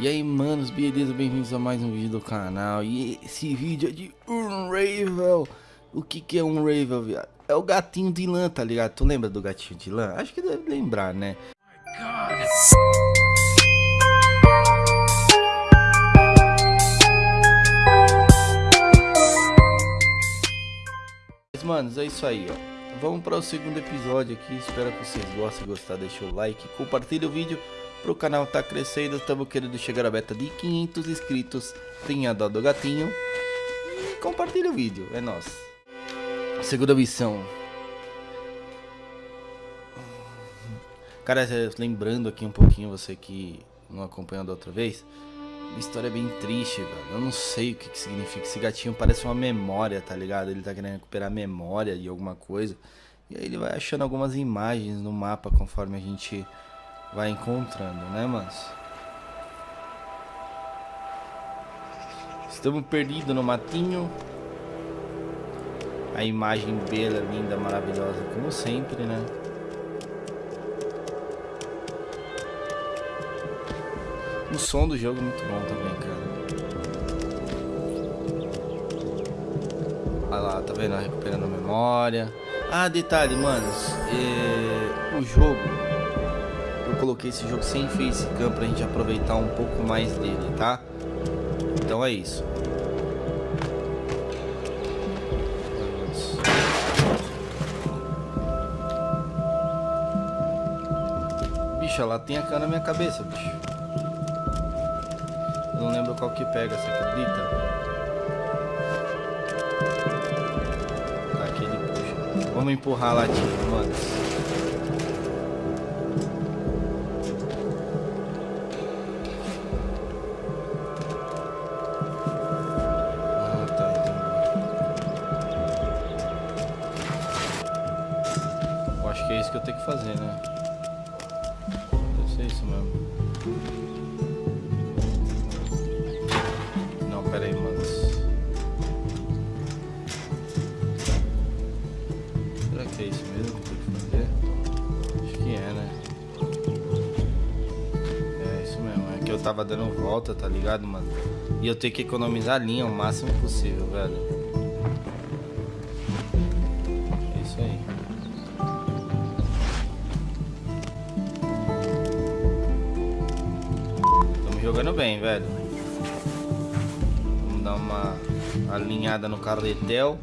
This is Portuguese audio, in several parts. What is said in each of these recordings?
E aí, manos, beleza? Bem-vindos a mais um vídeo do canal. E esse vídeo é de Unravel. O que que é Unravel, viado? É o gatinho de lã, tá ligado? Tu lembra do gatinho de lã? Acho que deve lembrar, né? Mas, manos, é isso aí, ó. Vamos para o segundo episódio aqui. Espero que vocês gostem. Gostar, deixa o like, compartilha o vídeo pro canal tá crescendo, estamos querendo chegar a meta de 500 inscritos. Tenha dó do gatinho. E compartilha o vídeo, é nóis. Segunda missão. Cara, lembrando aqui um pouquinho, você que não acompanhou da outra vez. A história é bem triste, velho. Eu não sei o que, que significa. Esse gatinho parece uma memória, tá ligado? Ele tá querendo recuperar a memória de alguma coisa. E aí ele vai achando algumas imagens no mapa conforme a gente vai encontrando, né, mas Estamos perdidos no matinho. A imagem bela, linda, maravilhosa, como sempre, né? O som do jogo é muito bom também, cara. Olha lá, tá vendo? Recuperando a memória. Ah, detalhe, manos. É... O jogo coloquei esse jogo sem facecam pra gente aproveitar um pouco mais dele, tá? Então é isso. Bicho, ela tem a cana na minha cabeça, bicho. Eu não lembro qual que pega, você acredita? Tá, aqui ele puxa. Vamos empurrar a latinha, mano. Fazer, né? Deve ser isso mesmo. Não, pera aí. Será que é isso mesmo que eu tenho que fazer? Acho que é, né? É isso mesmo. É que eu tava dando volta, tá ligado, mano? E eu tenho que economizar a linha o máximo possível, velho. Jogando bem, velho. Vamos dar uma alinhada no carretel.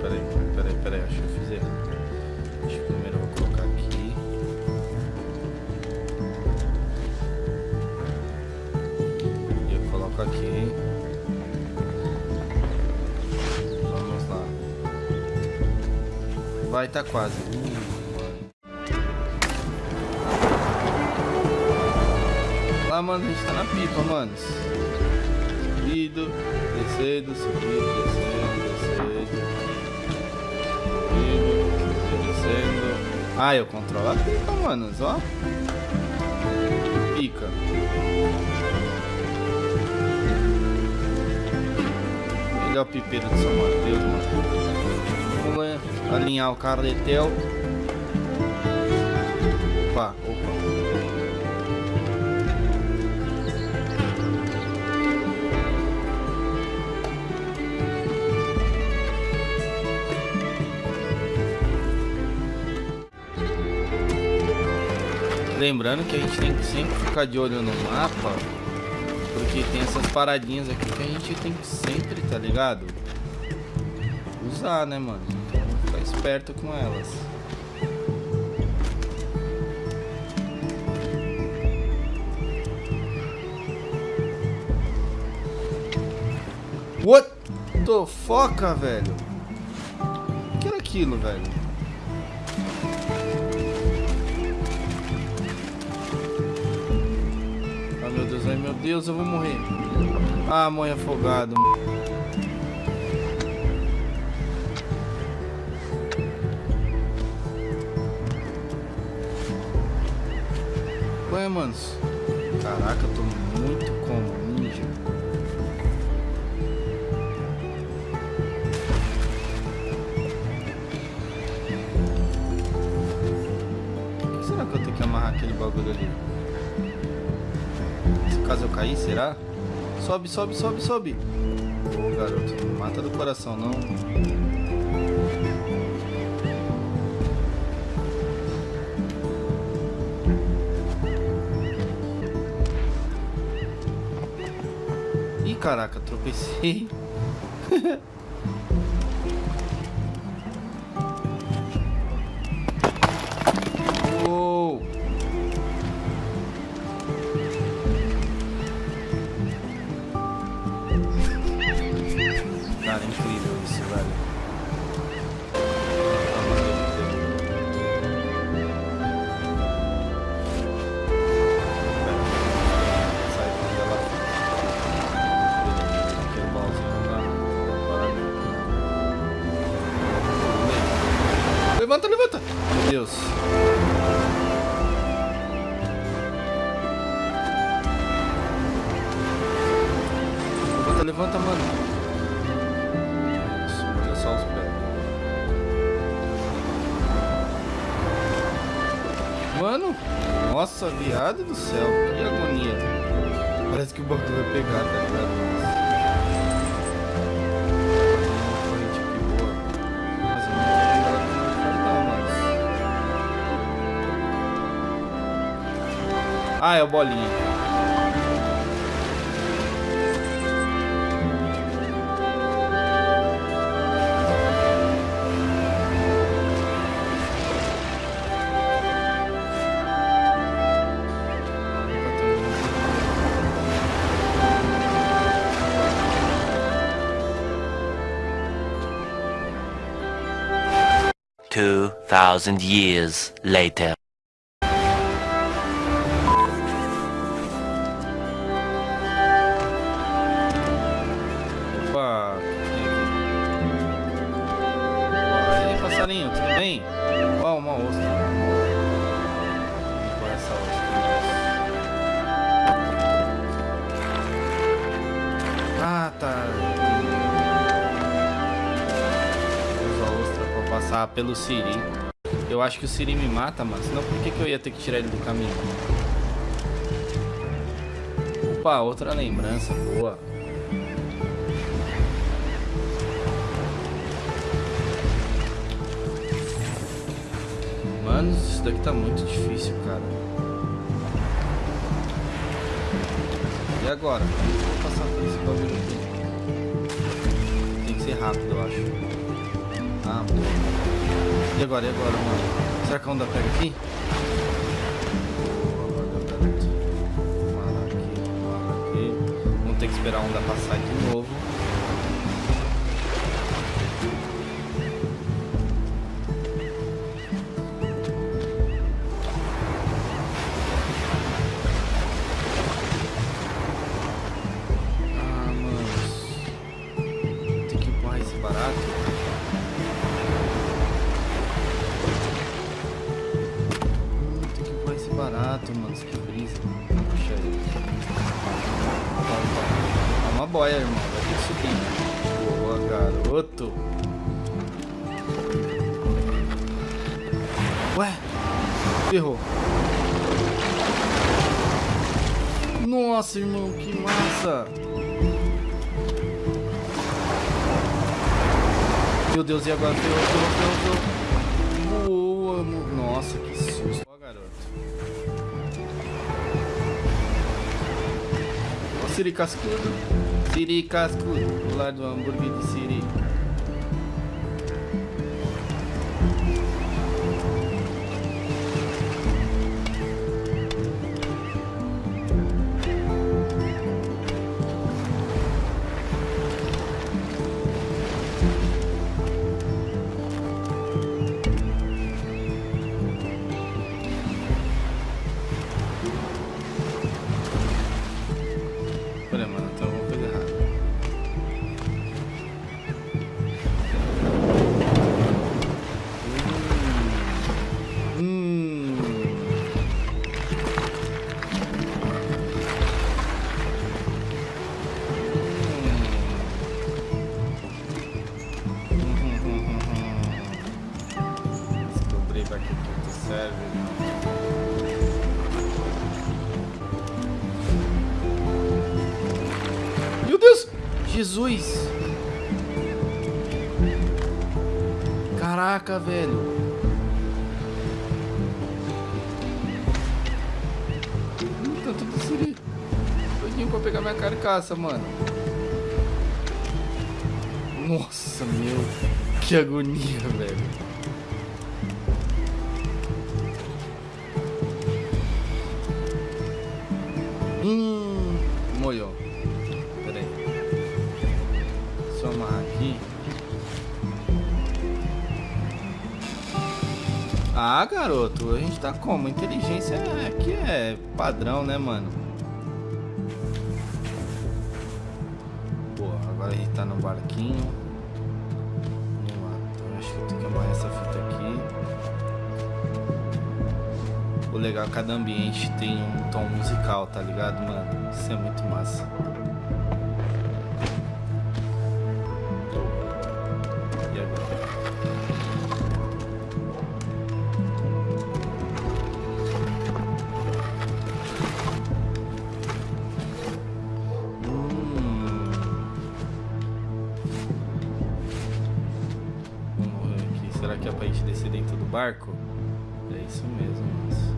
Peraí, peraí, peraí, acho que eu fiz errado. Acho que primeiro eu vou colocar aqui. E eu coloco aqui. Vamos lá. Vai tá quase. Mano. A gente tá na pipa, mano. Subido, descendo, subindo, descendo, descendo. Subindo, descendo. Ah, eu controlo a pipa, mano. Ó. Pica. O pipeiro de São Mateus, mano. Vamos alinhar o carretel. Opa, opa. Lembrando que a gente tem que sempre ficar de olho no mapa, porque tem essas paradinhas aqui que a gente tem que sempre, tá ligado? Usar, né, mano? Então ficar esperto com elas. What the fuck, velho? O que era aquilo, velho? Ai meu Deus, eu vou morrer. Ah, morre afogado. Ué, manos. Caraca, eu tô muito com ninja. que amarrar aquele bagulho ali. Cair, será? Sobe, sobe, sobe, sobe. Ô, garoto, não mata do coração, não. Ih, caraca, tropecei. Mano, nossa, viado do céu, que agonia. Parece que o bagulho vai pegar, tá ligado? Corrente que boa. Mas thousand years later. Opa, aí, passarinho, tudo bem? Ó, uma é essa ostra? Ah, tá. Usa a ostra pra passar pelo Siri. Eu acho que o Siri me mata, mas senão por que, que eu ia ter que tirar ele do caminho? Opa, outra lembrança boa. Mano, isso daqui tá muito difícil, cara. E agora? Vou passar por esse bagulho aqui? Tem que ser rápido, eu acho. Ah, boa. E agora, e agora, mano? Será que a onda pega aqui? Vamos ter que esperar a onda passar de novo. Boia, irmão. Vai ter que subir. Boa, garoto. Ué? Ferrou. Nossa, irmão, que massa! Meu Deus, e agora? Ferrou, ferrou, ferrou, ferrou. Boa, Nossa, que susto. Ó, garoto. Ó, Siri Cascudo. Siri Cascudo. Do lado do hambúrguer de Siri. Jesus! Caraca, velho. Tá tudo siri. Todinho pra pegar minha carcaça, mano. Nossa, meu. Que agonia, velho. Hum, molhou. Ah, garoto, a gente tá como? Inteligência é, aqui é padrão, né, mano? Pô, agora a gente tá no barquinho. Vamos lá. Então acho que eu tenho que amarrar essa fita aqui. O legal é que cada ambiente tem um tom musical, tá ligado, mano? Isso é muito massa. Será que é pra gente descer dentro do barco? É isso mesmo.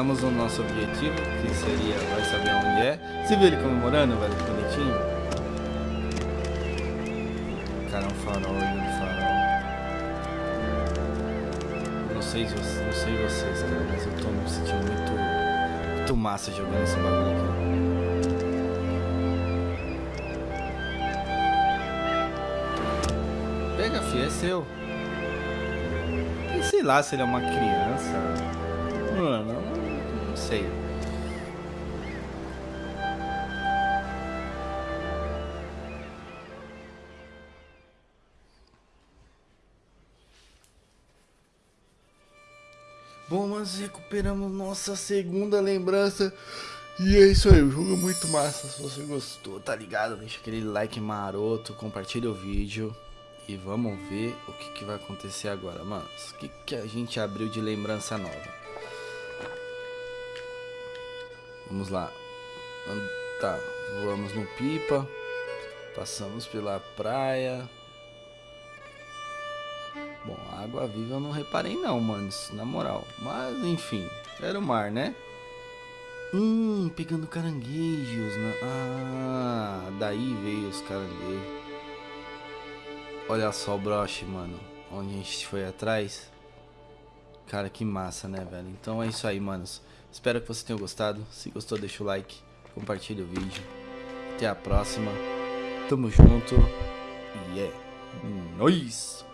Chegamos no nosso objetivo, que seria, vai saber onde é. Você viu ele comemorando, velho, bonitinho? Cara, é um farol, lindo farol. Não sei, não sei vocês, cara, mas eu tô me sentindo muito, muito massa jogando esse bagulho aqui. Pega, filho, é seu. E sei lá se ele é uma criança. Mano, sei. Bom, mas recuperamos nossa segunda lembrança. E é isso aí, o jogo é muito massa. Se você gostou, tá ligado? Deixa aquele like maroto, compartilha o vídeo. E vamos ver o que, que vai acontecer agora, mano. O que, que a gente abriu de lembrança nova? Vamos lá. Tá, voamos no pipa. Passamos pela praia. Bom, água viva eu não reparei não, manos, na moral. Mas enfim, era o mar, né? Hum, pegando caranguejos. Na... Ah, daí veio os caranguejos. Olha só o broche, mano. Onde a gente foi atrás. Cara, que massa, né, velho? Então é isso aí, manos. Espero que vocês tenham gostado. Se gostou, deixa o like. Compartilha o vídeo. Até a próxima. Tamo junto. E é nóis!